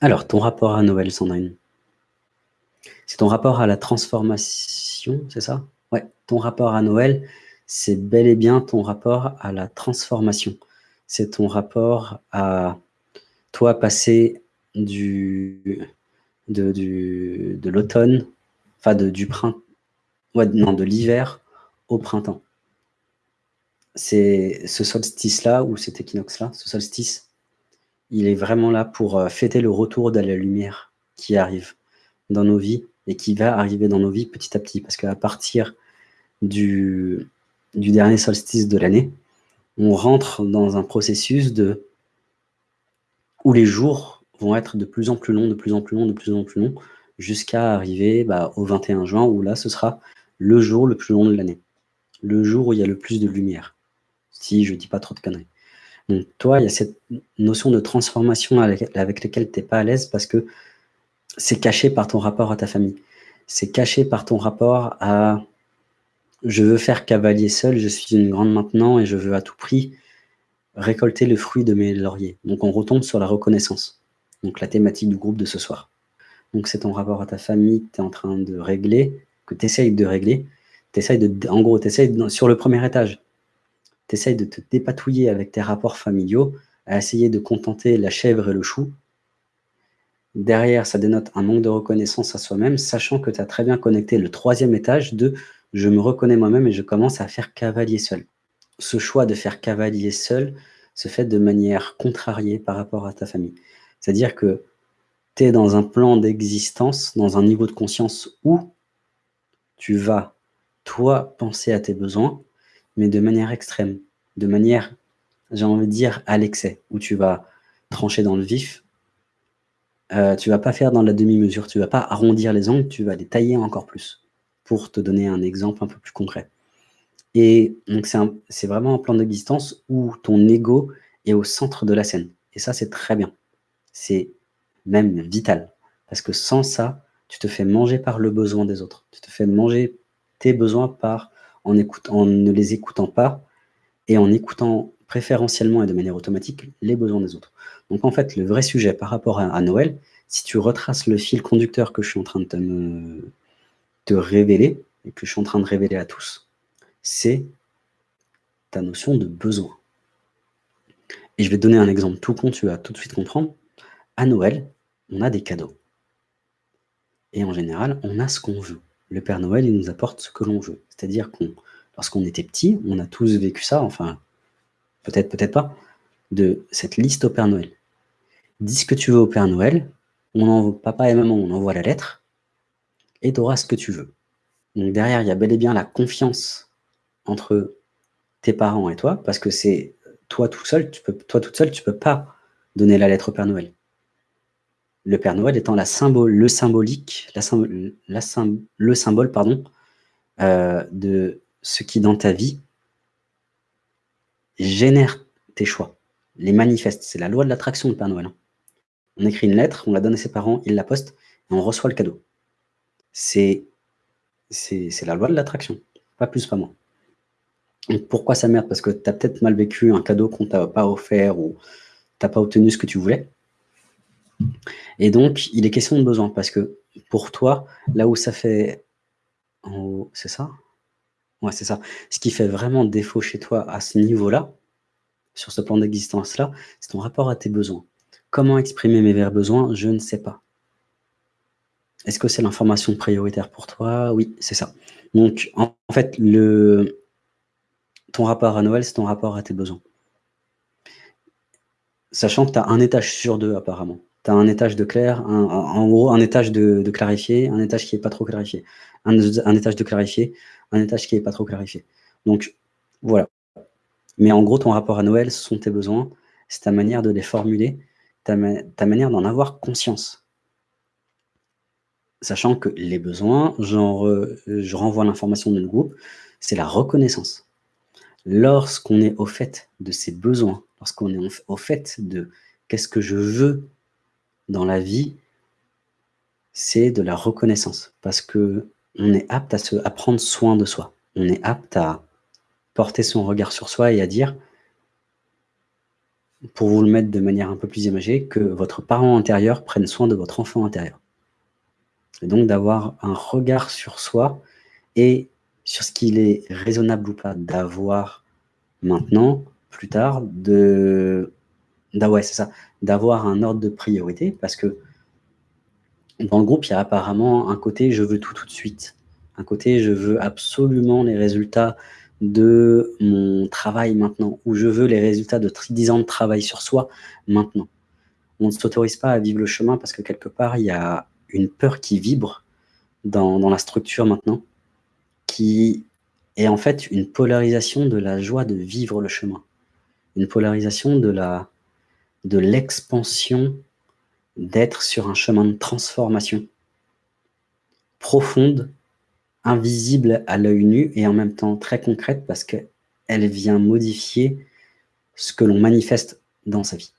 Alors, ton rapport à Noël, Sandrine? C'est ton rapport à la transformation, c'est ça? Ouais, ton rapport à Noël, c'est bel et bien ton rapport à la transformation. C'est ton rapport à toi passer du, de, l'automne, enfin de, du printemps, ouais, non, de l'hiver au printemps. C'est ce solstice-là, ou cet équinoxe-là, ce solstice, il est vraiment là pour euh, fêter le retour de la lumière qui arrive dans nos vies et qui va arriver dans nos vies petit à petit. Parce qu'à partir du, dernier solstice de l'année, on rentre dans un processus où les jours vont être de plus en plus longs, de plus en plus longs, de plus en plus longs, jusqu'à arriver bah, au 21 juin, où là, ce sera le jour le plus long de l'année. Le jour où il y a le plus de lumière, si je ne dis pas trop de conneries. Donc toi, il y a cette notion de transformation avec, laquelle tu n'es pas à l'aise parce que c'est caché par ton rapport à ta famille. C'est caché par ton rapport à « je veux faire cavalier seul, je suis une grande maintenant et je veux à tout prix récolter le fruit de mes lauriers ». Donc on retombe sur la reconnaissance, donc la thématique du groupe de ce soir. Donc c'est ton rapport à ta famille que tu es en train de régler, que tu essayes de régler. Essayes de, en gros, tu essayes sur le premier étage, tu essayes de te dépatouiller avec tes rapports familiaux, à essayer de contenter la chèvre et le chou. Derrière, ça dénote un manque de reconnaissance à soi-même, sachant que tu as très bien connecté le troisième étage de « je me reconnais moi-même et je commence à faire cavalier seul ». Ce choix de faire cavalier seul se fait de manière contrariée par rapport à ta famille. C'est-à-dire que tu es dans un plan d'existence, dans un niveau de conscience où tu vas, toi, penser à tes besoins, mais de manière extrême, de manière, j'ai envie de dire, à l'excès, où tu vas trancher dans le vif, euh, tu vas pas faire dans la demi-mesure, tu vas pas arrondir les angles, tu vas les tailler encore plus, pour te donner un exemple un peu plus concret. Et donc c'est vraiment un plan d'existence où ton ego est au centre de la scène. Et ça, c'est très bien. C'est même vital. Parce que sans ça, tu te fais manger par le besoin des autres. Tu te fais manger tes besoins par en, ne les écoutant pas et en écoutant préférentiellement et de manière automatique les besoins des autres. Donc en fait, le vrai sujet par rapport à, Noël, si tu retraces le fil conducteur que je suis en train de te, te révéler, et que je suis en train de révéler à tous, c'est ta notion de besoin. Et je vais te donner un exemple tout con, tu vas tout de suite comprendre. À Noël, on a des cadeaux. Et en général, on a ce qu'on veut le Père Noël, il nous apporte ce que l'on veut. C'est-à-dire qu'on, lorsqu'on était petit, on a tous vécu ça, enfin, peut-être, peut-être pas, de cette liste au Père Noël. Dis ce que tu veux au Père Noël, on envoie, papa et maman, on envoie la lettre, et tu auras ce que tu veux. Donc derrière, il y a bel et bien la confiance entre tes parents et toi, parce que c'est toi tout seul, tu peux, toi toute seule, tu peux pas donner la lettre au Père Noël le Père Noël étant la symbole, le le symbole pardon, euh, de ce qui dans ta vie génère tes choix, les manifeste. C'est la loi de l'attraction, le Père Noël. Hein. On écrit une lettre, on la donne à ses parents, ils la postent, et on reçoit le cadeau. C'est la loi de l'attraction, pas plus, pas moins. pourquoi ça merde? Parce que tu as peut-être mal vécu un cadeau qu'on t'a pas offert ou tu n'as pas obtenu ce que tu voulais. Et donc, il est question de besoin, parce que pour toi, là où ça fait... C'est ça? Ouais, c'est ça. Ce qui fait vraiment défaut chez toi à ce niveau-là, sur ce plan d'existence-là, c'est ton rapport à tes besoins. Comment exprimer mes vrais besoins Je ne sais pas. Est-ce que c'est l'information prioritaire pour toi? Oui, c'est ça. Donc, en fait, ton rapport à Noël, c'est ton rapport à tes besoins. Sachant que tu as un étage sur deux, apparemment tu as un étage de clair, en gros, un étage de, clarifié, un étage qui n'est pas trop clarifié. Un, étage de clarifié, un étage qui n'est pas trop clarifié. Donc, voilà. Mais en gros, ton rapport à Noël, ce sont tes besoins, c'est ta manière de les formuler, ta, manière d'en avoir conscience. Sachant que les besoins, je renvoie l'information de groupe, c'est la reconnaissance. Lorsqu'on est au fait de ses besoins, lorsqu'on est au fait de qu'est-ce que je veux dans la vie, c'est de la reconnaissance. Parce que on est apte à, se, à prendre soin de soi. On est apte à porter son regard sur soi et à dire pour vous le mettre de manière un peu plus imagée, que votre parent intérieur prenne soin de votre enfant intérieur. Et donc d'avoir un regard sur soi et sur ce qu'il est raisonnable ou pas d'avoir maintenant, plus tard, de c'est ça, d'avoir un ordre de priorité parce que dans le groupe, il y a apparemment un côté «je veux tout, tout de suite». Un côté «je veux absolument les résultats de mon travail maintenant» ou «je veux les résultats de 10 ans de travail sur soi maintenant». On ne s'autorise pas à vivre le chemin parce que quelque part, il y a une peur qui vibre dans dans la structure maintenant, qui est en fait une polarisation de la joie de vivre le chemin. Une polarisation de la de l'expansion d'être sur un chemin de transformation profonde, invisible à l'œil nu et en même temps très concrète parce qu'elle vient modifier ce que l'on manifeste dans sa vie.